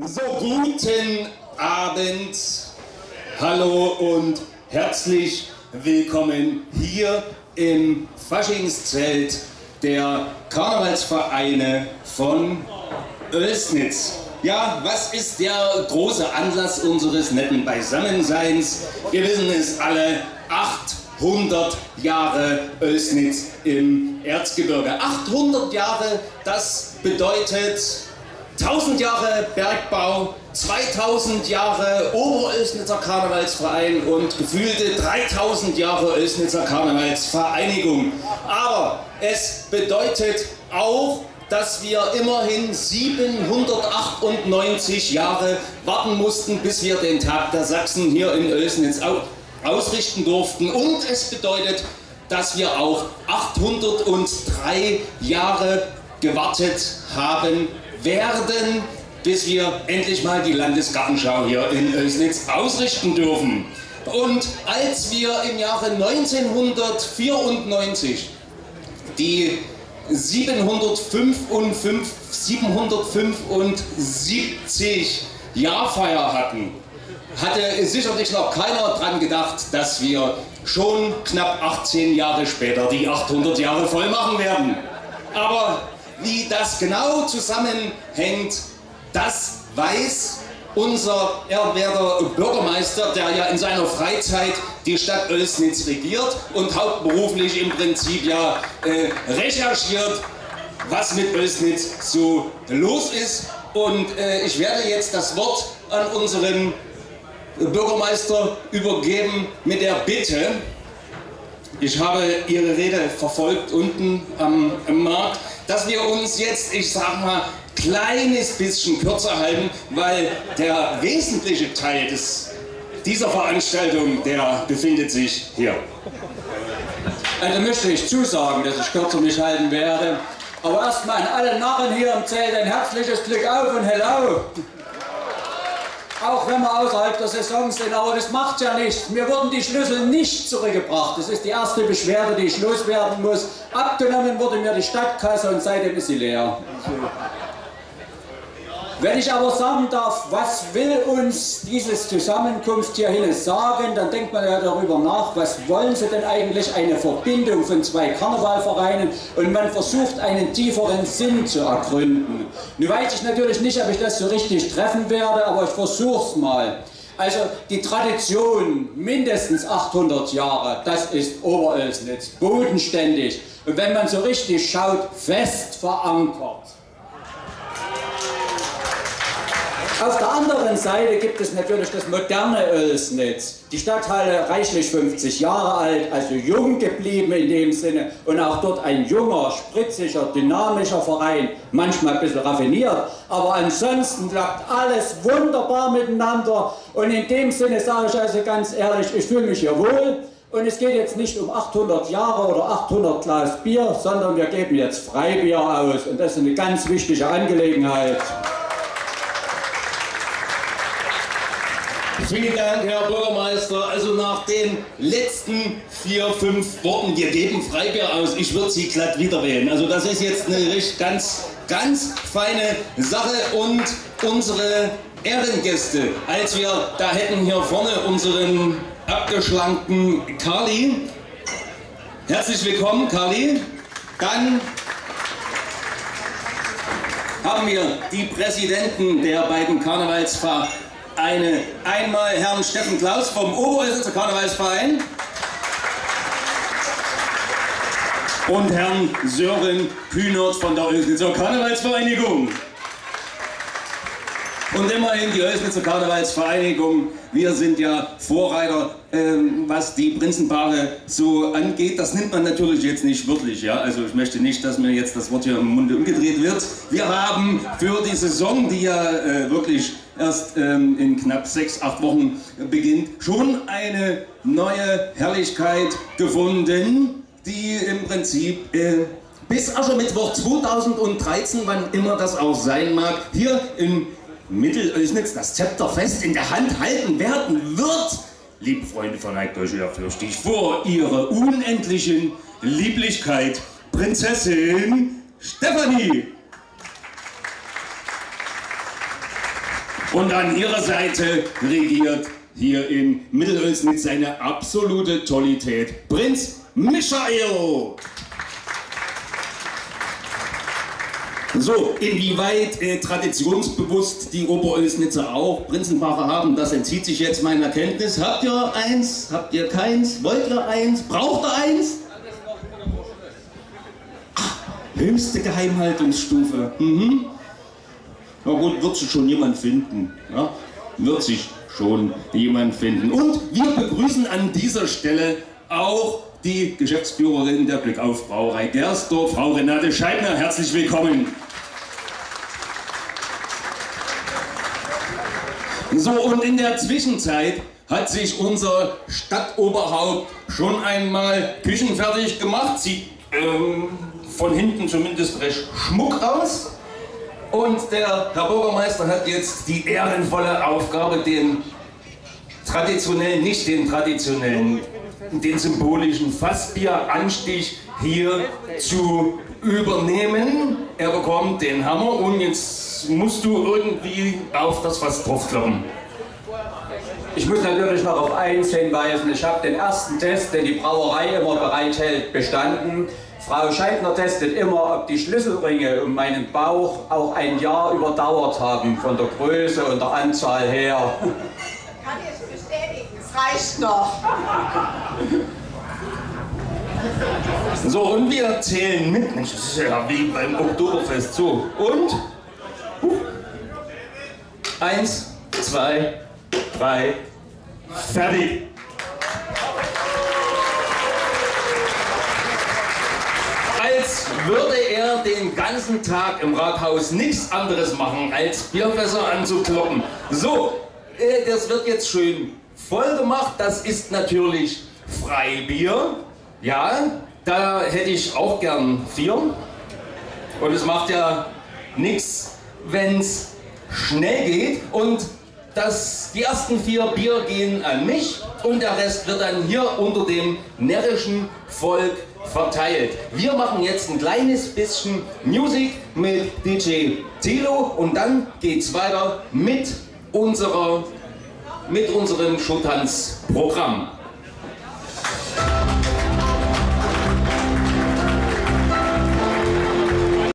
So, guten Abend, hallo und herzlich willkommen hier im Faschingszelt der Karnevalsvereine von Oelsnitz. Ja, was ist der große Anlass unseres netten Beisammenseins? Wir wissen es alle, 800 Jahre Oelsnitz im Erzgebirge. 800 Jahre, das bedeutet 1000 Jahre Bergbau, 2000 Jahre Oberölsnitzer Karnevalsverein und gefühlte 3000 Jahre Oelsnitzer Karnevalsvereinigung. Aber es bedeutet auch, dass wir immerhin 798 Jahre warten mussten, bis wir den Tag der Sachsen hier in Oelsnitz ausrichten durften. Und es bedeutet, dass wir auch 803 Jahre gewartet haben werden, bis wir endlich mal die Landesgartenschau hier in Oelsnitz ausrichten dürfen. Und als wir im Jahre 1994 die 755, 775 Jahrfeier hatten, hatte sicherlich noch keiner dran gedacht, dass wir schon knapp 18 Jahre später die 800 Jahre voll machen werden. Aber wie das genau zusammenhängt, das weiß unser ehrwerter Bürgermeister, der ja in seiner Freizeit die Stadt Oelsnitz regiert und hauptberuflich im Prinzip ja äh, recherchiert, was mit Oelsnitz so los ist. Und äh, ich werde jetzt das Wort an unseren Bürgermeister übergeben mit der Bitte, ich habe Ihre Rede verfolgt unten am, am Markt, dass wir uns jetzt, ich sag mal, kleines bisschen kürzer halten, weil der wesentliche Teil des, dieser Veranstaltung, der befindet sich hier. Also möchte ich zusagen, dass ich kürzer mich halten werde. Aber erstmal an alle Narren hier im Zelt ein herzliches Glück auf und hello auch wenn wir außerhalb der Saison sind, aber das macht ja nichts. Mir wurden die Schlüssel nicht zurückgebracht. Das ist die erste Beschwerde, die ich loswerden muss. Abgenommen wurde mir die Stadtkasse und seitdem ist sie leer. Wenn ich aber sagen darf, was will uns dieses Zusammenkunft hierhin sagen, dann denkt man ja darüber nach, was wollen sie denn eigentlich, eine Verbindung von zwei Karnevalvereinen und man versucht einen tieferen Sinn zu ergründen. Nun weiß ich natürlich nicht, ob ich das so richtig treffen werde, aber ich versuche es mal. Also die Tradition, mindestens 800 Jahre, das ist Oberölsnitz, bodenständig und wenn man so richtig schaut, fest verankert. Auf der anderen Seite gibt es natürlich das moderne Oelsnitz. Die Stadthalle reichlich 50 Jahre alt, also jung geblieben in dem Sinne. Und auch dort ein junger, spritziger, dynamischer Verein, manchmal ein bisschen raffiniert, aber ansonsten klappt alles wunderbar miteinander. Und in dem Sinne sage ich also ganz ehrlich, ich fühle mich hier wohl. Und es geht jetzt nicht um 800 Jahre oder 800 Glas Bier, sondern wir geben jetzt Freibier aus. Und das ist eine ganz wichtige Angelegenheit. Vielen Dank, Herr Bürgermeister. Also nach den letzten vier, fünf Worten, wir geben Freibier aus, ich würde Sie glatt wieder wählen. Also das ist jetzt eine richtig ganz, ganz feine Sache und unsere Ehrengäste, als wir da hätten hier vorne unseren abgeschlankten Kali. Herzlich willkommen, Kali. Dann haben wir die Präsidenten der beiden Karnevalsvereine eine, einmal Herrn Steffen Klaus vom Oberösitzer Karnevalsverein und Herrn Sören Kühnert von der Ösnitzer Karnevalsvereinigung. Und immerhin die Ösnitzer Karnevalsvereinigung, wir sind ja Vorreiter, ähm, was die Prinzenpaare so angeht. Das nimmt man natürlich jetzt nicht wörtlich, ja. Also ich möchte nicht, dass mir jetzt das Wort hier im Munde umgedreht wird. Wir haben für die Saison, die ja äh, wirklich erst ähm, in knapp sechs, acht Wochen beginnt, schon eine neue Herrlichkeit gefunden, die im Prinzip äh, bis Aschermittwoch 2013, wann immer das auch sein mag, hier im Mittelösnitz das Zepter fest in der Hand halten werden wird. Liebe Freunde, verneigt euch ehrfürchtig vor ihrer unendlichen Lieblichkeit, Prinzessin Stefanie. Und an ihrer Seite regiert hier in Mittelölsnitz seine absolute Tollität Prinz Michael. So, inwieweit äh, traditionsbewusst die Oberölsnitzer auch Prinzenpaare haben, das entzieht sich jetzt meiner Kenntnis. Habt ihr eins? Habt ihr keins? Wollt ihr eins? Braucht ihr eins? Ach, höchste Geheimhaltungsstufe. Mhm. Na gut, wird sich schon jemand finden. Ja? Wird sich schon jemand finden. Und wir begrüßen an dieser Stelle auch die Geschäftsführerin der Glückauf Brauerei Gersdorf, Frau Renate Scheidner. Herzlich willkommen. So, und in der Zwischenzeit hat sich unser Stadtoberhaupt schon einmal küchenfertig gemacht. Sieht ähm, von hinten zumindest recht schmuck aus. Und der Herr Bürgermeister hat jetzt die ehrenvolle Aufgabe, den traditionellen, nicht den traditionellen, den symbolischen Fassbieranstich hier zu übernehmen. Er bekommt den Hammer und jetzt musst du irgendwie auf das Fass draufkloppen. Ich muss natürlich noch auf eins hinweisen. Ich habe den ersten Test, den die Brauerei immer bereithält, bestanden. Frau Scheidner testet immer, ob die Schlüsselringe um meinen Bauch auch ein Jahr überdauert haben, von der Größe und der Anzahl her. Kann ich bestätigen, es reicht noch. So, und wir zählen mit. Mensch, das ist ja wie beim Oktoberfest. So, und? Huh. Eins, zwei, drei, fertig. Würde er den ganzen Tag im Rathaus nichts anderes machen, als Bierfässer anzukloppen. So, äh, das wird jetzt schön voll gemacht. Das ist natürlich Freibier. Ja, da hätte ich auch gern vier. Und es macht ja nichts, wenn es schnell geht. Und das, die ersten vier Bier gehen an mich und der Rest wird dann hier unter dem närrischen Volk verteilt. Wir machen jetzt ein kleines bisschen Musik mit DJ Tilo und dann geht's weiter mit unserer mit unserem Showtanzprogramm.